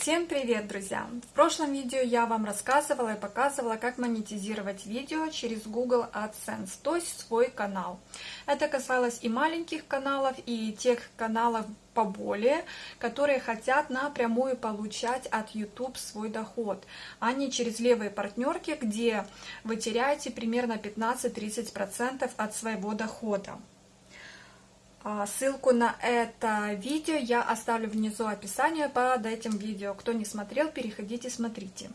Всем привет, друзья! В прошлом видео я вам рассказывала и показывала, как монетизировать видео через Google AdSense, то есть свой канал. Это касалось и маленьких каналов, и тех каналов поболее, которые хотят напрямую получать от YouTube свой доход, а не через левые партнерки, где вы теряете примерно 15-30% от своего дохода. А, ссылку на это видео я оставлю внизу описания под этим видео. Кто не смотрел, переходите, смотрите.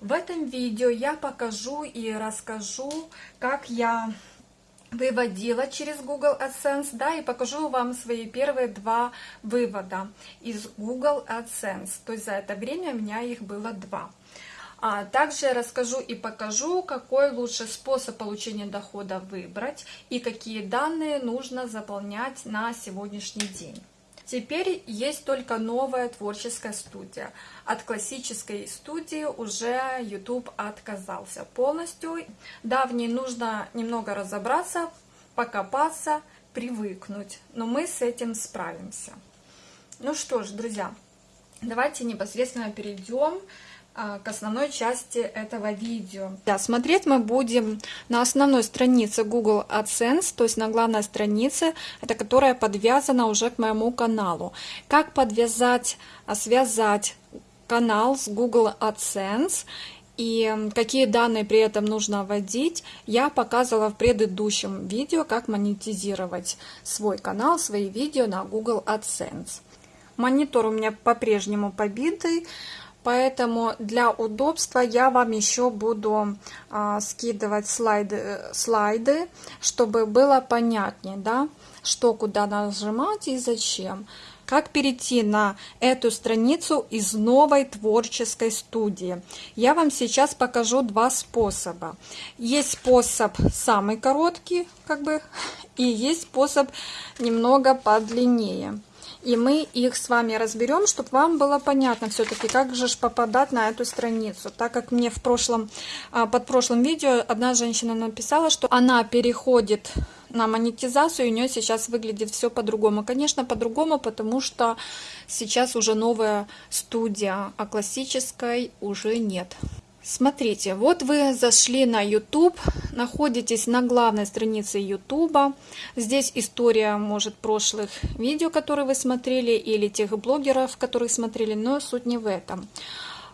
В этом видео я покажу и расскажу, как я выводила через Google AdSense, да, и покажу вам свои первые два вывода из Google AdSense. То есть за это время у меня их было два. А также расскажу и покажу, какой лучший способ получения дохода выбрать и какие данные нужно заполнять на сегодняшний день. Теперь есть только новая творческая студия. От классической студии уже YouTube отказался полностью. Да, в ней нужно немного разобраться, покопаться, привыкнуть, но мы с этим справимся. Ну что ж, друзья, давайте непосредственно перейдем а, к основной части этого видео. Да, смотреть мы будем на основной странице Google AdSense, то есть на главной странице, это которая подвязана уже к моему каналу. Как подвязать, а, связать канал с Google AdSense и какие данные при этом нужно вводить, я показывала в предыдущем видео, как монетизировать свой канал, свои видео на Google AdSense. Монитор у меня по-прежнему побитый, Поэтому для удобства я вам еще буду а, скидывать слайды, слайды, чтобы было понятнее, да, что куда нажимать и зачем. Как перейти на эту страницу из новой творческой студии? Я вам сейчас покажу два способа. Есть способ самый короткий, как бы, и есть способ немного подлиннее. И мы их с вами разберем, чтобы вам было понятно все-таки, как же попадать на эту страницу. Так как мне в прошлом, а, под прошлым видео одна женщина написала, что она переходит на монетизацию, и у нее сейчас выглядит все по-другому. Конечно, по-другому, потому что сейчас уже новая студия, а классической уже нет. Смотрите, вот вы зашли на YouTube, находитесь на главной странице YouTube. Здесь история, может, прошлых видео, которые вы смотрели, или тех блогеров, которых смотрели, но суть не в этом.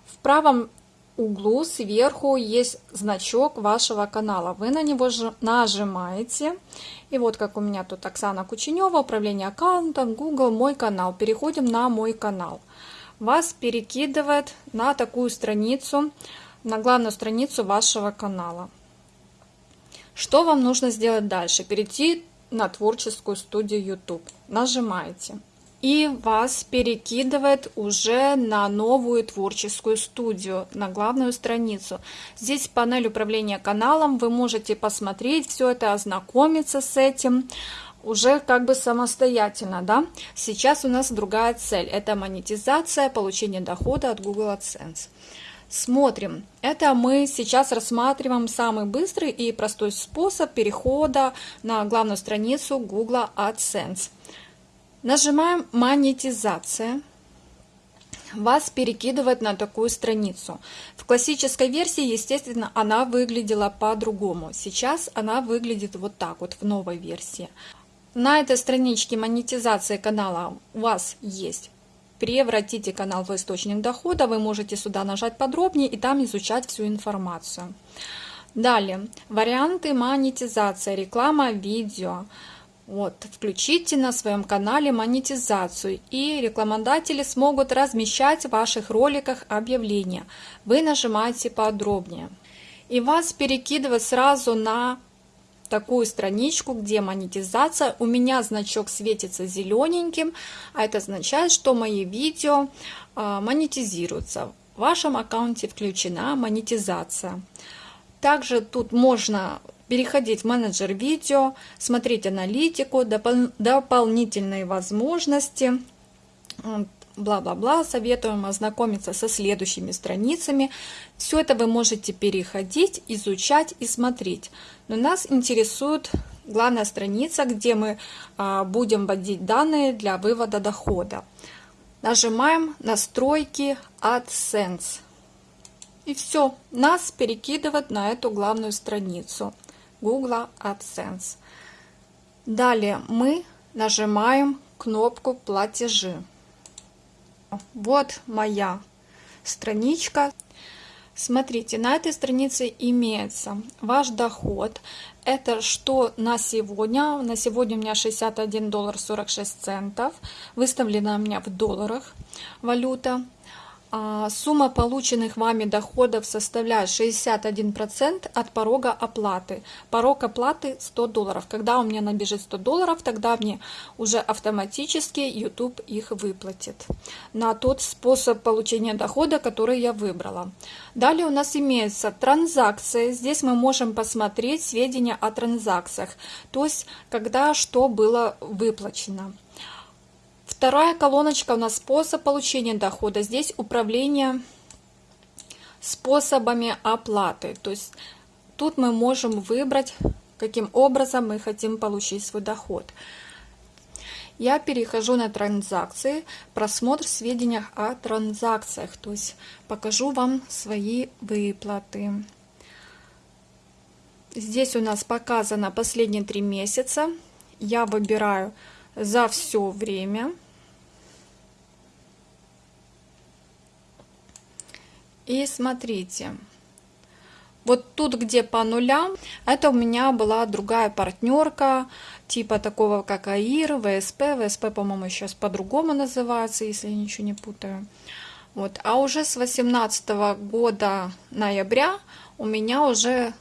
В правом углу сверху есть значок вашего канала. Вы на него нажимаете. И вот как у меня тут Оксана Кученева, управление аккаунтом, Google, мой канал. Переходим на мой канал. Вас перекидывает на такую страницу, на главную страницу вашего канала. Что вам нужно сделать дальше? Перейти на творческую студию YouTube. Нажимаете. И вас перекидывает уже на новую творческую студию, на главную страницу. Здесь панель управления каналом, вы можете посмотреть все это, ознакомиться с этим уже как бы самостоятельно, да. Сейчас у нас другая цель, это монетизация, получение дохода от Google AdSense. Смотрим. Это мы сейчас рассматриваем самый быстрый и простой способ перехода на главную страницу Google AdSense. Нажимаем «Монетизация». Вас перекидывает на такую страницу. В классической версии, естественно, она выглядела по-другому. Сейчас она выглядит вот так вот в новой версии. На этой страничке монетизации канала у вас есть превратите канал в источник дохода, вы можете сюда нажать подробнее и там изучать всю информацию. Далее, варианты монетизации, реклама, видео. Вот, включите на своем канале монетизацию, и рекламодатели смогут размещать в ваших роликах объявления. Вы нажимаете подробнее. И вас перекидывает сразу на такую страничку, где монетизация. У меня значок светится зелененьким, а это означает, что мои видео а, монетизируются. В вашем аккаунте включена монетизация. Также тут можно переходить в менеджер видео, смотреть аналитику, допол дополнительные возможности, бла-бла-бла, советуем ознакомиться со следующими страницами. Все это вы можете переходить, изучать и смотреть. Но нас интересует главная страница, где мы а, будем вводить данные для вывода дохода. нажимаем настройки AdSense. И все, нас перекидывает на эту главную страницу Google AdSense. Далее мы нажимаем кнопку платежи. Вот моя страничка. Смотрите, на этой странице имеется ваш доход. Это что на сегодня. На сегодня у меня 61 доллар 46 центов. Выставлена у меня в долларах валюта. А, сумма полученных вами доходов составляет 61% от порога оплаты. Порог оплаты 100 долларов. Когда у меня набежит 100 долларов, тогда мне уже автоматически YouTube их выплатит на тот способ получения дохода, который я выбрала. Далее у нас имеется транзакции. Здесь мы можем посмотреть сведения о транзакциях, то есть когда что было выплачено. Вторая колоночка у нас способ получения дохода. Здесь управление способами оплаты. То есть тут мы можем выбрать, каким образом мы хотим получить свой доход. Я перехожу на транзакции, просмотр сведений о транзакциях. То есть покажу вам свои выплаты. Здесь у нас показано последние три месяца. Я выбираю за все время. И смотрите, вот тут, где по нулям, это у меня была другая партнерка, типа такого, как АИР, ВСП. ВСП, по-моему, сейчас по-другому называется, если я ничего не путаю. Вот. А уже с 18 года ноября у меня уже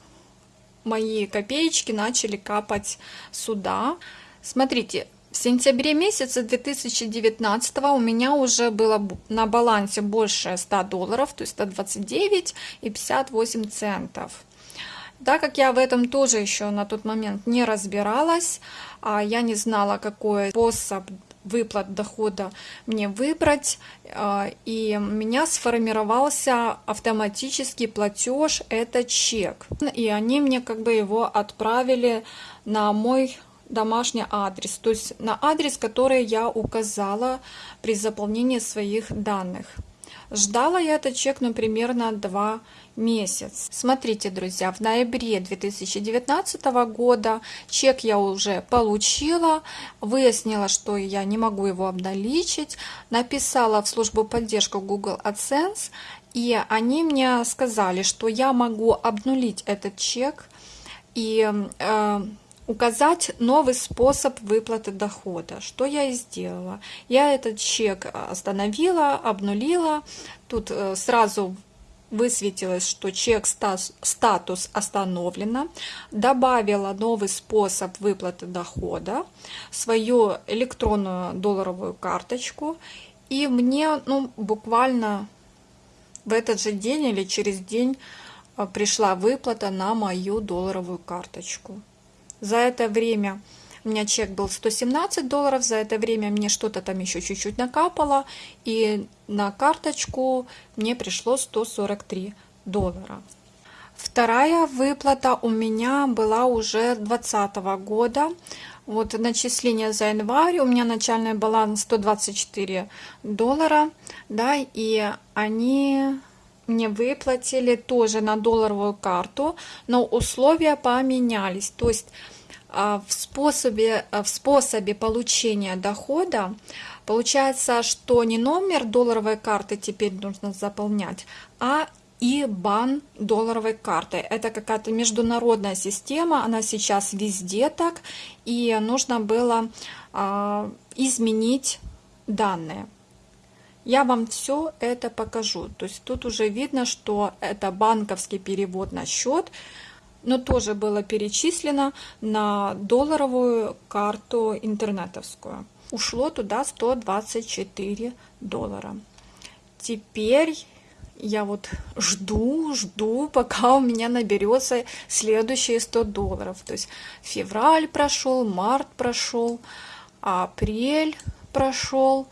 мои копеечки начали капать сюда. Смотрите, в сентябре месяце 2019 у меня уже было на балансе больше 100 долларов, то есть 129 и 58 центов. Так как я в этом тоже еще на тот момент не разбиралась, а я не знала, какой способ выплат дохода мне выбрать, а, и у меня сформировался автоматический платеж, это чек. И они мне как бы его отправили на мой домашний адрес, то есть на адрес, который я указала при заполнении своих данных. Ждала я этот чек, ну, примерно 2 месяца. Смотрите, друзья, в ноябре 2019 года чек я уже получила, выяснила, что я не могу его обналичить, написала в службу поддержки Google AdSense, и они мне сказали, что я могу обнулить этот чек и э, указать новый способ выплаты дохода, что я и сделала. Я этот чек остановила, обнулила, тут э, сразу высветилось, что чек статус остановлено, добавила новый способ выплаты дохода, свою электронную долларовую карточку, и мне ну, буквально в этот же день или через день э, пришла выплата на мою долларовую карточку. За это время у меня чек был 117 долларов, за это время мне что-то там еще чуть-чуть накапало, и на карточку мне пришло 143 доллара. Вторая выплата у меня была уже 2020 года. Вот начисление за январь, у меня начальный баланс 124 доллара, да, и они мне выплатили тоже на долларовую карту, но условия поменялись. То есть а, в способе, а, в способе получения дохода получается, что не номер долларовой карты теперь нужно заполнять, а и бан долларовой карты. Это какая-то международная система, она сейчас везде так, и нужно было а, изменить данные. Я вам все это покажу. То есть тут уже видно, что это банковский перевод на счет, но тоже было перечислено на долларовую карту интернетовскую. Ушло туда 124 доллара. Теперь я вот жду, жду, пока у меня наберется следующие 100 долларов. То есть февраль прошел, март прошел, апрель прошел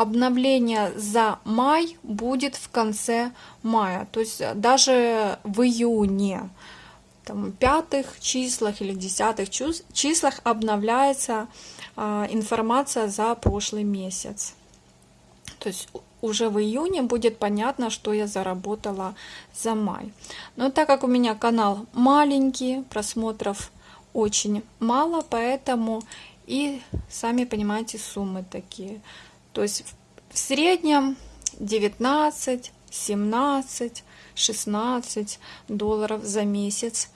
обновление за май будет в конце мая. То есть э, даже в июне, там, пятых числах или десятых числах обновляется а, информация за прошлый месяц. То есть уже в июне будет понятно, что я заработала за май. Но так как у меня канал маленький, просмотров очень мало, поэтому и сами понимаете суммы такие. То есть в среднем 19, 17, 16 долларов за месяц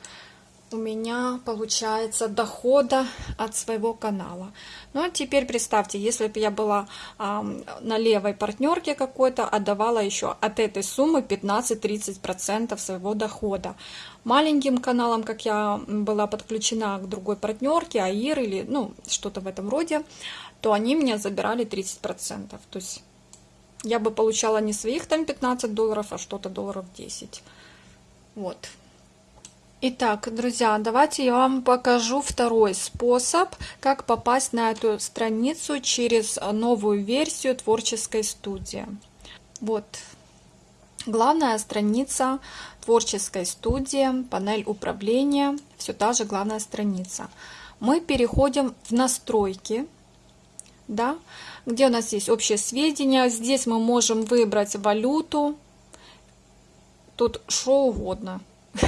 у меня получается дохода от своего канала. Ну а теперь представьте, если бы я была а, на левой партнерке какой-то, отдавала еще от этой суммы 15-30% своего дохода. Маленьким каналом, как я была подключена к другой партнерке, АИР или ну что-то в этом роде, то они мне забирали 30%. То есть я бы получала не своих там 15 долларов, а что-то долларов 10. Вот. Итак, друзья, давайте я вам покажу второй способ, как попасть на эту страницу через новую версию творческой студии. Вот, главная страница творческой студии, панель управления, все та же главная страница. Мы переходим в настройки, да, где у нас есть общие сведения. Здесь мы можем выбрать валюту, тут что угодно.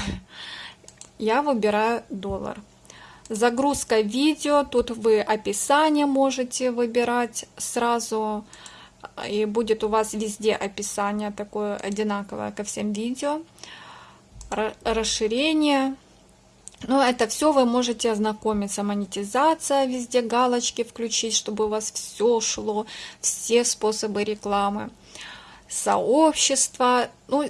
я выбираю доллар. Загрузка видео, тут вы описание можете выбирать сразу, и будет у вас везде описание такое одинаковое ко всем видео. Расширение. Ну, это все вы можете ознакомиться. Монетизация, везде галочки включить, чтобы у вас все шло, все способы рекламы. Сообщество. Ну,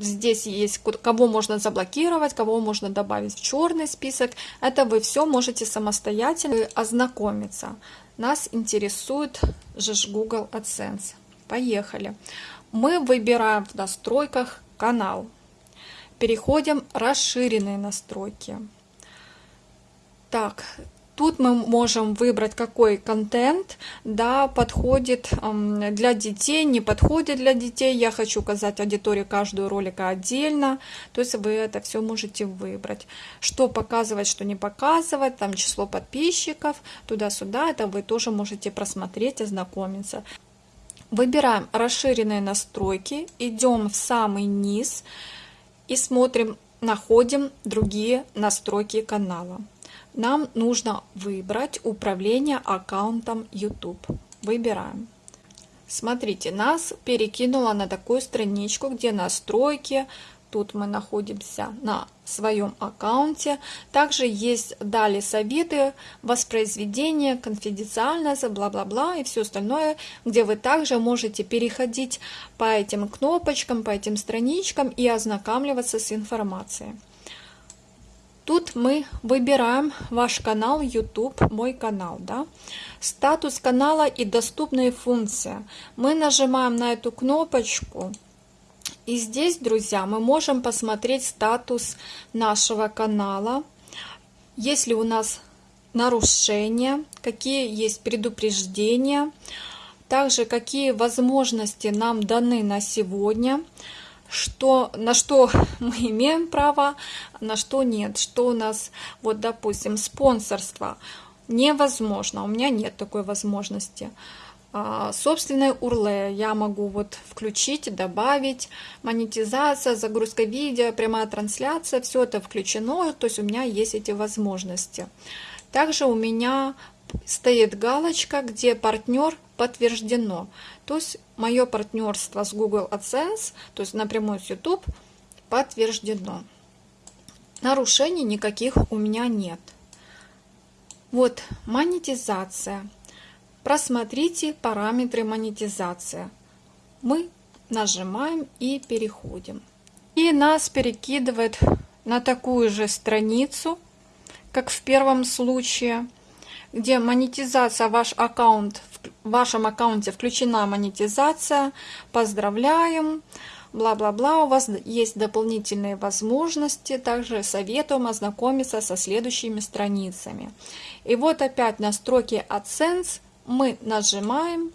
Здесь есть, кого можно заблокировать, кого можно добавить в черный список. Это вы все можете самостоятельно ознакомиться. Нас интересует же Google AdSense. Поехали. Мы выбираем в настройках канал. Переходим расширенные настройки. Так, Тут мы можем выбрать, какой контент да, подходит для детей, не подходит для детей. Я хочу указать аудиторию каждую ролика отдельно. То есть вы это все можете выбрать. Что показывать, что не показывать, там число подписчиков, туда-сюда. Это вы тоже можете просмотреть, ознакомиться. Выбираем расширенные настройки, идем в самый низ и смотрим, находим другие настройки канала нам нужно выбрать управление аккаунтом YouTube. Выбираем. Смотрите, нас перекинуло на такую страничку, где настройки. Тут мы находимся на своем аккаунте. Также есть далее советы, воспроизведение, конфиденциальность, бла-бла-бла и все остальное, где вы также можете переходить по этим кнопочкам, по этим страничкам и ознакомливаться с информацией. Тут мы выбираем ваш канал YouTube, мой канал, да. Статус канала и доступные функции. Мы нажимаем на эту кнопочку. И здесь, друзья, мы можем посмотреть статус нашего канала. Если у нас нарушения, какие есть предупреждения, также какие возможности нам даны на сегодня – что, на что мы имеем право, на что нет, что у нас, вот, допустим, спонсорство невозможно, у меня нет такой возможности. А, собственное урле я могу вот включить, добавить, монетизация, загрузка видео, прямая трансляция, все это включено, то есть у меня есть эти возможности. Также у меня стоит галочка, где партнер подтверждено. То есть мое партнерство с Google AdSense, то есть напрямую с YouTube, подтверждено. Нарушений никаких у меня нет. Вот монетизация. Просмотрите параметры монетизации. Мы нажимаем и переходим. И нас перекидывает на такую же страницу, как в первом случае – где монетизация, ваш аккаунт, в вашем аккаунте включена монетизация. Поздравляем! Бла-бла-бла, у вас есть дополнительные возможности, также советуем ознакомиться со следующими страницами. И вот опять настройки AdSense мы нажимаем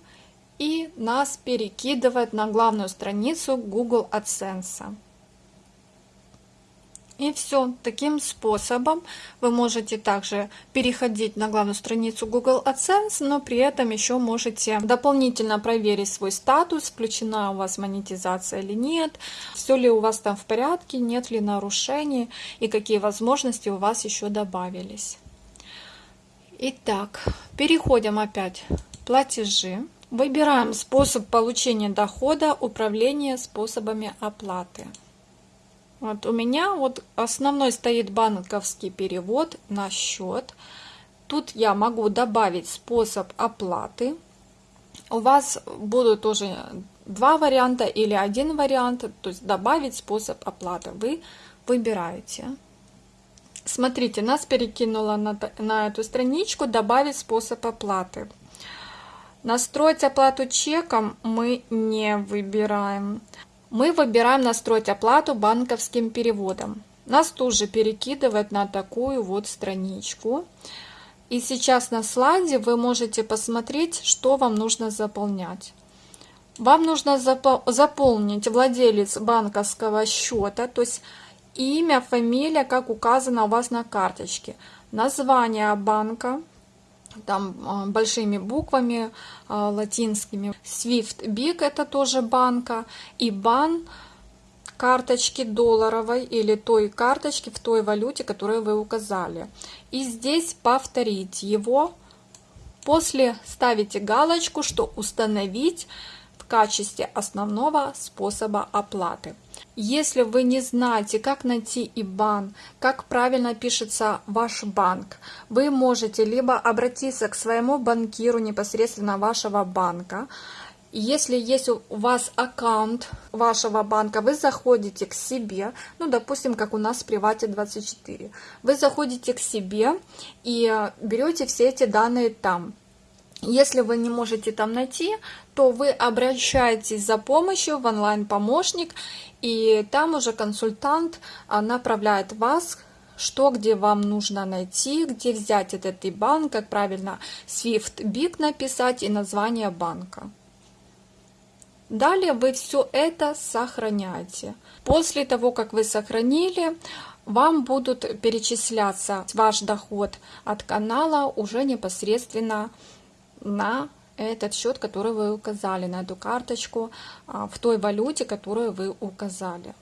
и нас перекидывает на главную страницу Google AdSense. И все. Таким способом вы можете также переходить на главную страницу Google AdSense, но при этом еще можете дополнительно проверить свой статус, включена у вас монетизация или нет, все ли у вас там в порядке, нет ли нарушений и какие возможности у вас еще добавились. Итак, переходим опять платежи. Выбираем способ получения дохода, управление способами оплаты. Вот у меня вот основной стоит банковский перевод на счет. Тут я могу добавить способ оплаты. У вас будут тоже два варианта или один вариант, то есть добавить способ оплаты. Вы выбираете. Смотрите, нас перекинуло на, на эту страничку «Добавить способ оплаты». Настроить оплату чеком мы не выбираем мы выбираем настроить оплату банковским переводом. Нас тоже перекидывает на такую вот страничку. И сейчас на слайде вы можете посмотреть, что вам нужно заполнять. Вам нужно заполнить владелец банковского счета, то есть имя, фамилия, как указано у вас на карточке, название банка, там а, большими буквами а, латинскими. Swift Big это тоже банка. И бан карточки долларовой или той карточки в той валюте, которую вы указали. И здесь повторить его. После ставите галочку, что установить качестве основного способа оплаты. Если вы не знаете, как найти IBAN, как правильно пишется ваш банк, вы можете либо обратиться к своему банкиру непосредственно вашего банка, если есть у вас аккаунт вашего банка, вы заходите к себе, ну, допустим, как у нас в Привате 24, вы заходите к себе и берете все эти данные там. Если вы не можете там найти, то вы обращаетесь за помощью в онлайн-помощник, и там уже консультант а, направляет вас что, где вам нужно найти, где взять этот IBAN, как правильно SWIFT BIC написать и название банка. Далее вы все это сохраняете. После того, как вы сохранили, вам будут перечисляться ваш доход от канала уже непосредственно на этот счет, который вы указали, на эту карточку а, в той валюте, которую вы указали.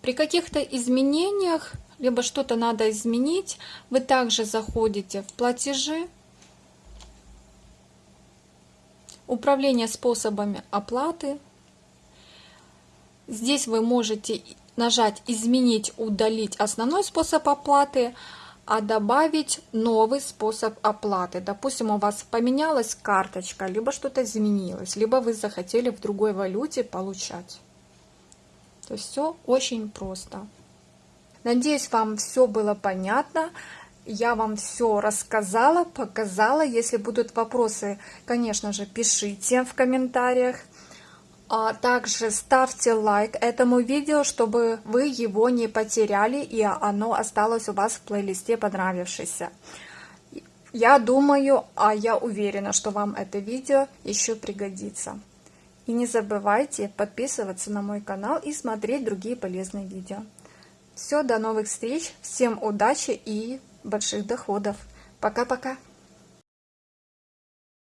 При каких-то изменениях, либо что-то надо изменить, вы также заходите в платежи, управление способами оплаты. Здесь вы можете нажать «Изменить», «Удалить» основной способ оплаты, а добавить новый способ оплаты. Допустим, у вас поменялась карточка, либо что-то изменилось, либо вы захотели в другой валюте получать. То есть все очень просто. Надеюсь, вам все было понятно. Я вам все рассказала, показала. Если будут вопросы, конечно же, пишите в комментариях. А также ставьте лайк этому видео, чтобы вы его не потеряли и оно осталось у вас в плейлисте понравившееся. Я думаю, а я уверена, что вам это видео еще пригодится. И не забывайте подписываться на мой канал и смотреть другие полезные видео. Все, до новых встреч, всем удачи и больших доходов. Пока-пока.